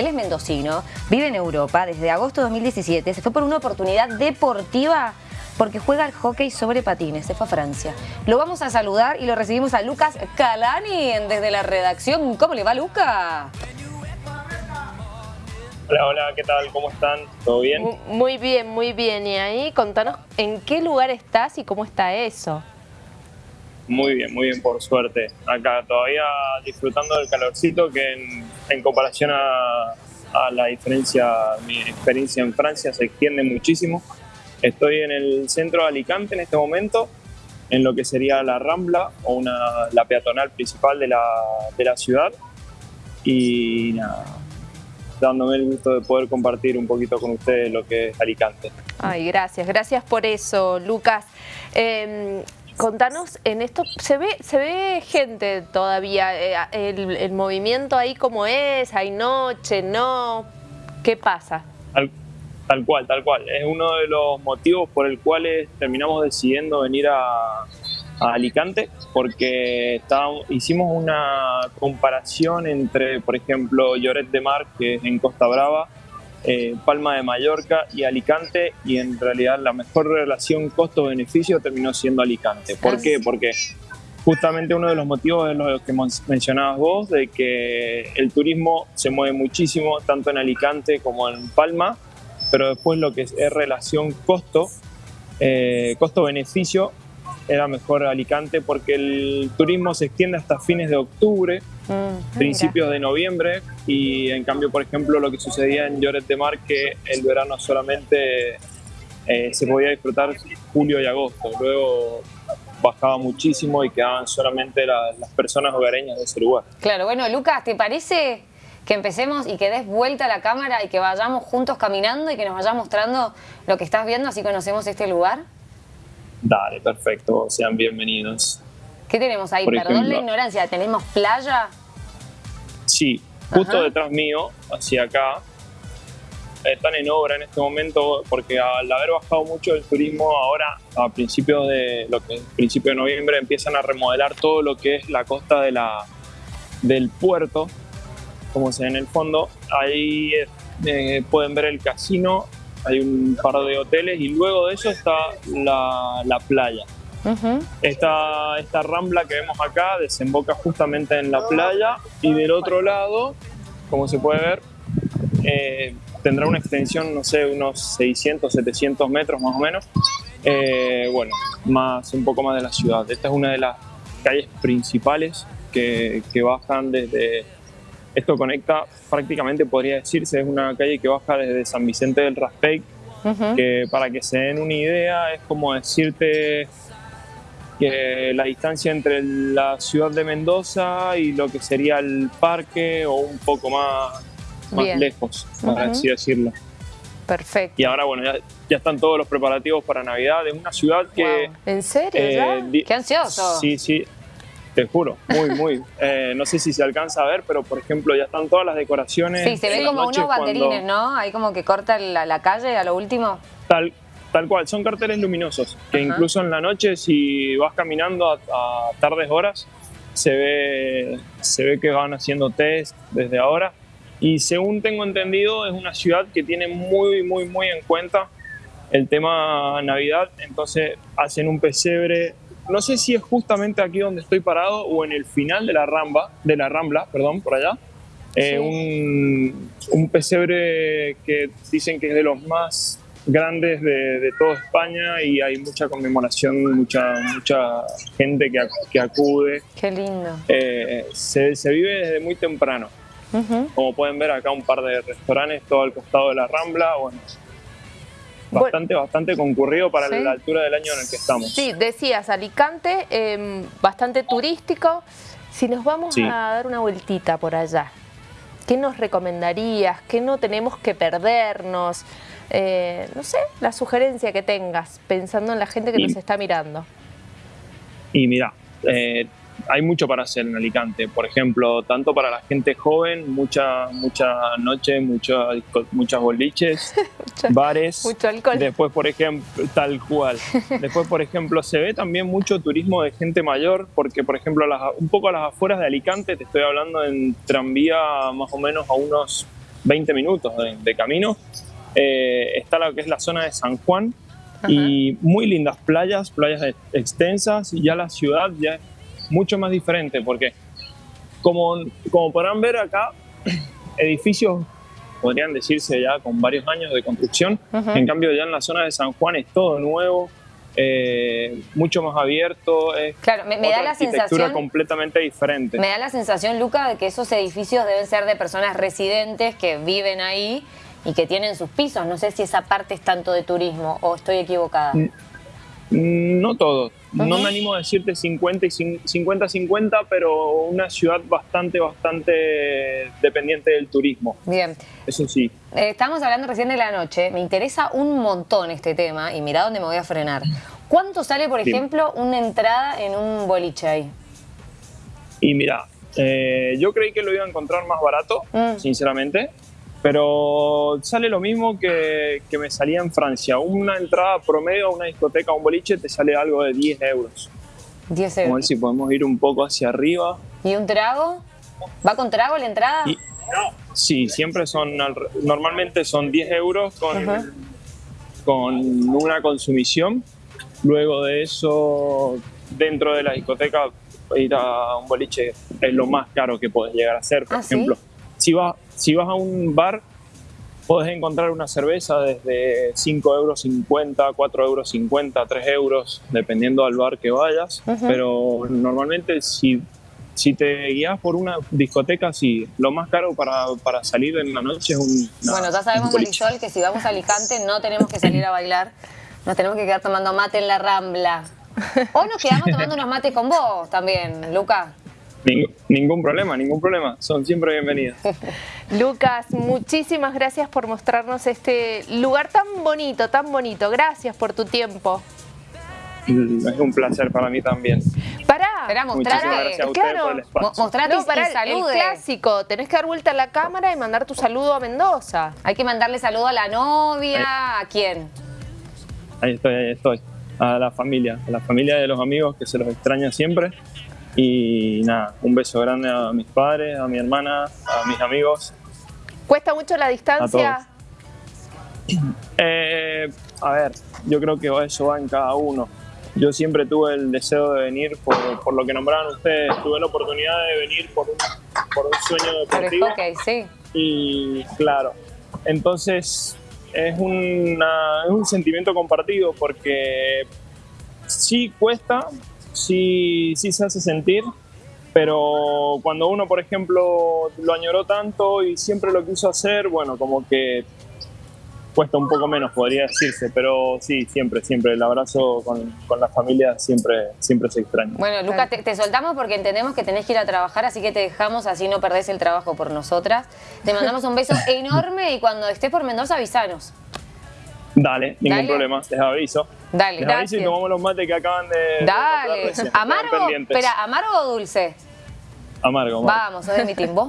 Él es mendocino, vive en Europa desde agosto de 2017, se fue por una oportunidad deportiva porque juega al hockey sobre patines, se fue a Francia. Lo vamos a saludar y lo recibimos a Lucas Calani desde la redacción. ¿Cómo le va, Luca? Hola, hola, ¿qué tal? ¿Cómo están? ¿Todo bien? Muy bien, muy bien. Y ahí contanos en qué lugar estás y cómo está eso. Muy bien, muy bien, por suerte. Acá todavía disfrutando del calorcito que en, comparación a, a, la diferencia, mi experiencia en Francia se extiende muchísimo. Estoy en el centro de Alicante en este momento, en lo que sería la Rambla o una, la peatonal principal de la, de la ciudad. Y nada, dándome el gusto de poder compartir un poquito con ustedes lo que es Alicante. Ay, gracias, gracias por eso, Lucas. Em, contanos, en esto se ve, se ve gente todavía, eh, el, movimiento ahí como es, hay noche, no, ¿qué pasa? Tal, cual, tal cual. Es uno de los motivos por el cual terminamos decidiendo venir a, Alicante porque hicimos una comparación entre, por ejemplo, Lloret de Mar, que es en Costa Brava, eh, Palma de Mallorca y Alicante y en realidad la mejor relación costo-beneficio terminó siendo Alicante. ¿Por ah, qué? Porque justamente uno de los motivos es lo que mencionabas vos, de que el turismo se mueve muchísimo tanto en Alicante como en Palma, pero después lo que es, relación costo, eh, costo-beneficio era mejor Alicante porque el turismo se extiende hasta fines de octubre, mm, principios de noviembre y en cambio, por ejemplo, lo que sucedía en Lloret de Mar que el verano solamente eh, se podía disfrutar julio y agosto, luego bajaba muchísimo y quedaban solamente las personas hogareñas de ese lugar. Claro, bueno, Lucas, ¿te parece que empecemos y que des vuelta a la cámara y que vayamos juntos caminando y que nos vayas mostrando lo que estás viendo, así conocemos este lugar? Dale, perfecto, sean bienvenidos. ¿Qué tenemos ahí? Perdón la ignorancia, ¿tenemos playa? Sí, justo detrás mío, hacia acá, están en obra en este momento porque al haber bajado mucho el turismo ahora a principios de lo que principio de noviembre empiezan a remodelar todo lo que es la costa de la, del puerto como se ve en el fondo ahí eh, pueden ver el casino hay un par de hoteles y luego de eso está la, playa. esta, esta rambla que vemos acá desemboca justamente en la playa y del otro lado, como se puede ver, eh, tendrá una extensión, no sé, unos 600, 700 metros más o menos. Eh, bueno, más, un poco más de la ciudad. Esta es una de las calles principales que, que bajan desde esto conecta prácticamente, podría decirse, es una calle que baja desde San Vicente del Raspey, que para que se den una idea es como decirte que la distancia entre la ciudad de Mendoza y lo que sería el parque o un poco más, más lejos, para así decirlo. Perfecto. Y ahora, bueno, ya, están todos los preparativos para Navidad. Es una ciudad que... ¿En serio? Eh, ¡Qué ansioso! Sí, sí. Te juro, muy, muy. Eh, no sé si se alcanza a ver, pero por ejemplo ya están todas las decoraciones. Sí, se ven como unos banderines, ¿no? Ahí como que corta la, calle a lo último. Tal, tal cual, son carteles luminosos, que incluso en la noche si vas caminando a, tardes horas, se ve, se ve que van haciendo test desde ahora. Y según tengo entendido, es una ciudad que tiene muy, muy, muy en cuenta el tema Navidad, entonces hacen un pesebre no sé si es justamente aquí donde estoy parado o en el final de la ramba, de la rambla, perdón, por allá. Eh, un, pesebre que dicen que es de los más grandes de, toda España y hay mucha conmemoración, mucha, mucha gente que, acude. Qué lindo. Eh, se, vive desde muy temprano. Como pueden ver acá un par de restaurantes todo al costado de la Rambla. Bueno, bastante, bastante concurrido para la altura del año en el que estamos. Sí, decías Alicante, em, bastante turístico. Si nos vamos a dar una vueltita por allá, ¿qué nos recomendarías? ¿Qué no tenemos que perdernos? Eh, no sé, la sugerencia que tengas, pensando en la gente que nos está mirando. Y mira, eh, hay mucho para hacer en Alicante. Por ejemplo, tanto para la gente joven, mucha, mucha noche, mucha, muchas boliches, bares. Mucho alcohol. Después, por ejemplo, tal cual. Después, por ejemplo, se ve también mucho turismo de gente mayor, porque, por ejemplo, un poco a las afueras de Alicante, te estoy hablando en tranvía más o menos a unos 20 minutos de, camino. Eh, está lo que es la zona de San Juan y muy lindas playas, playas extensas y ya la ciudad ya es mucho más diferente porque como, como podrán ver acá, edificios podrían decirse ya con varios años de construcción, en cambio ya en la zona de San Juan es todo nuevo, eh, mucho más abierto, es claro, me, da la sensación completamente diferente. Me da la sensación, Luca, de que esos edificios deben ser de personas residentes que viven ahí y que tienen sus pisos. No sé si esa parte es tanto de turismo o estoy equivocada. No todos. No me animo a decirte 50 y 50-50, pero una ciudad bastante, bastante dependiente del turismo. Bien. Eso sí. Eh, estamos hablando recién de la noche. Me interesa un montón este tema y mira dónde me voy a frenar. ¿Cuánto sale, por ejemplo, una entrada en un boliche ahí? Y mira, eh, yo creí que lo iba a encontrar más barato, mm. sinceramente. Pero sale lo mismo que, que, me salía en Francia. Una entrada promedio a una discoteca o un boliche te sale algo de 10 euros. 10 euros. A ver si podemos ir un poco hacia arriba. ¿Y un trago? ¿Va con trago la entrada? sí, siempre son, normalmente son 10 euros con, con una consumición. Luego de eso, dentro de la discoteca, ir a un boliche es lo más caro que puedes llegar a hacer. Por ¿Ah, ejemplo, si vas si vas a un bar, puedes encontrar una cerveza desde 5 euros 50, 4 euros 50, 3 euros, dependiendo del bar que vayas. Pero normalmente si, si te guías por una discoteca, sí, lo más caro para, para salir en la noche es un... bueno, ya sabemos, Marisol, que si vamos a Alicante no tenemos que salir a bailar, nos tenemos que quedar tomando mate en la Rambla. O nos quedamos tomando unos mates con vos también, Luca ningún problema, ningún problema. Son siempre bienvenidos. Lucas, muchísimas gracias por mostrarnos este lugar tan bonito, tan bonito. Gracias por tu tiempo. Mm, es un placer para mí también. Pará, mostrarle, claro, mostrate no, para el clásico. Tenés que dar vuelta a la cámara y mandar tu saludo a Mendoza. Hay que mandarle saludo a la novia, ¿a quién? Ahí estoy, ahí estoy. A la familia, a la familia de los amigos que se los extraña siempre. Y nada, un beso grande a mis padres, a mi hermana, a mis amigos. ¿Cuesta mucho la distancia? Eh, a ver, yo creo que eso va en cada uno. Yo siempre tuve el deseo de venir por, por lo que nombraron ustedes. Tuve la oportunidad de venir por un, por un sueño deportivo. sí. Y claro, entonces es, una, es un sentimiento compartido porque sí cuesta, sí, sí se hace sentir, pero cuando uno, por ejemplo, lo añoró tanto y siempre lo quiso hacer, bueno, como que cuesta un poco menos, podría decirse, pero sí, siempre, siempre, el abrazo con, la familia siempre, siempre se extraña. Bueno, Lucas, te, soltamos porque entendemos que tenés que ir a trabajar, así que te dejamos, así no perdés el trabajo por nosotras. Te mandamos un beso enorme y cuando estés por Mendoza, avisanos. Dale, ningún problema, les aviso. Dale, les aviso y tomamos los mates que acaban de... Dale, ¿amargo? Espera, ¿amargo o dulce? Amargo, amargo. Vamos, es de mi timbo.